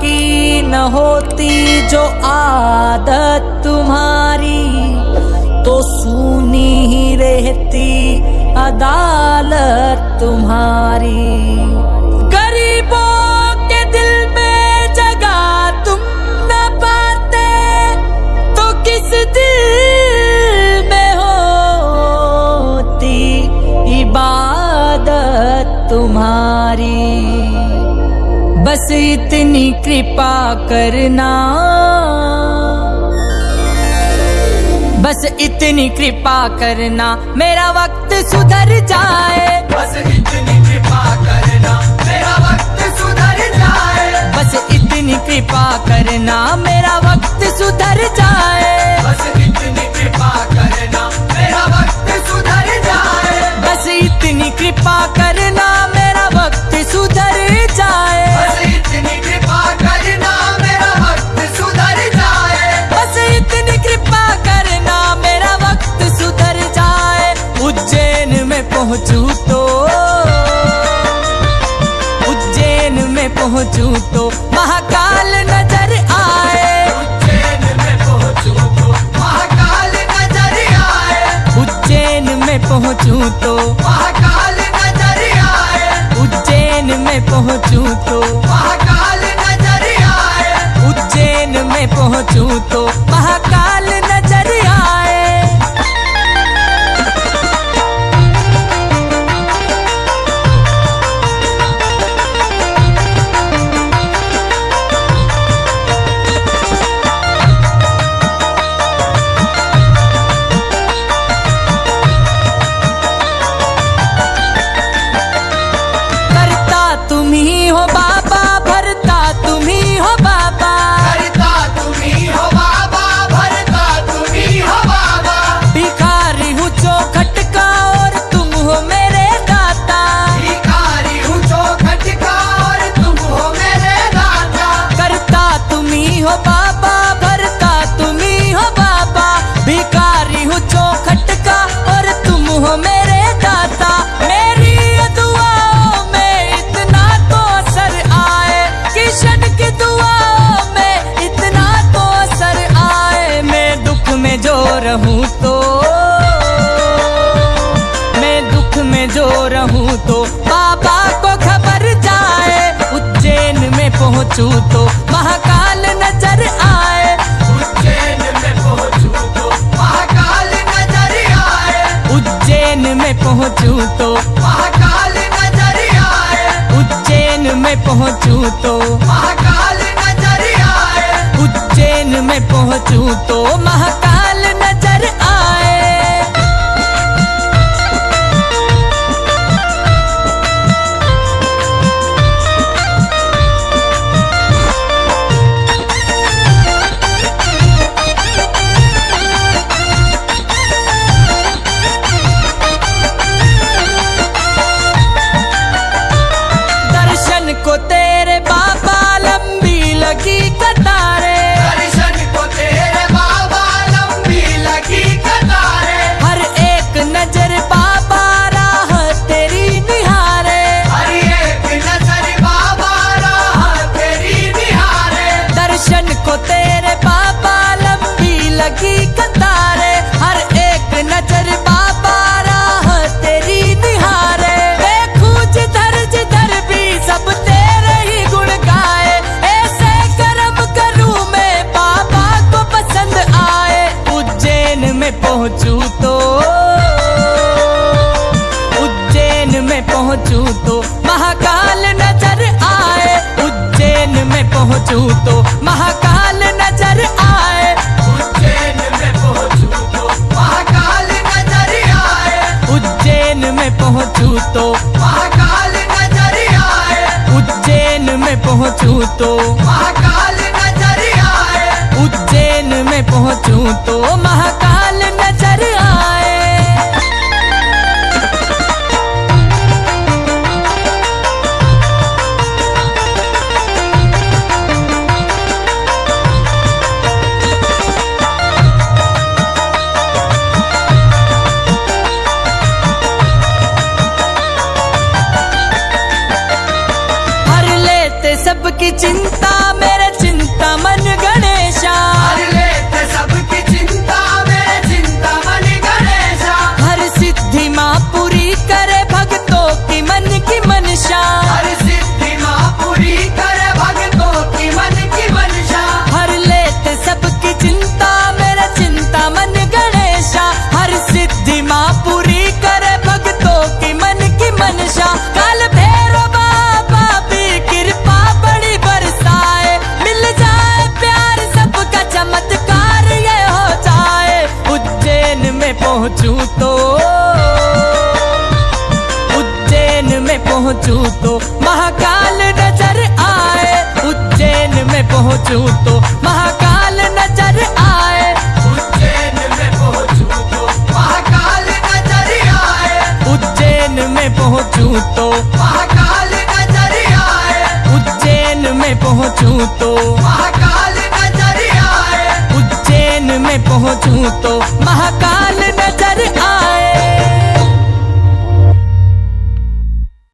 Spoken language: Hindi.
की न होती जो आदत तुम्हारी तो सुनी ही रहती अदालत तुम्हारी। बस इतनी कृपा करना। बस इतनी कृपा करना मेरा वक्त सुधर जाए। बस इतनी पहुंचू तो उज्जैन में पहुंचू तो महाकाल नज़र आए। उज्जैन में पहुंचू तो महाकाल नज़र आए। उज्जैन में पहुंचू तो महाकाल नज़र आए। उज्जैन में पहुंचू हो बाबा, भरता तुम ही बाबा। भिखारी हूँ चौखट का, और तुम हो मेरे दाता। मेरी दुआओं में इतना तो असर आए, किशन की दुआओं में इतना तो असर आए। मैं दुख में जो रहूँ तो मैं दुख में जो रहूँ तो बाबा को खबर जाए, उज्जैन में पहुंचू तो महाकाल में पहुंचू तो। महाकाल नज़र आए उज्जैन में पहुंचू तो। महाकाल नज़र आए उज्जैन में पहुंचू तो। महाकाल हर एक नज़र तेरी जिधर जिधर भी सब तेरे ऐसे मैं को पसंद आए। उज्जैन में पहुंचू तो उज्जैन में पहुंचू तो महाकाल नज़र आए। उज्जैन में पहुंचू तो महाकाल नज़र आए उज्जैन में पहुंचू तो। महाकाल नज़र आए उज्जैन में पहुंचू तो। महाकाल चिंता में पहुंचू तो उज्जैन में पहुंचू तो महाकाल नज़र आए। उज्जैन में पहुंचू तो महाकाल नज़र आए। उज्जैन में पहुंचू तो महाकाल नज़र आए। उज्जैन में पहुंचू तो महाकाल नज़र आए। उज्जैन में पहुंचू तो महाकाल पहुंचूं तो महाकाल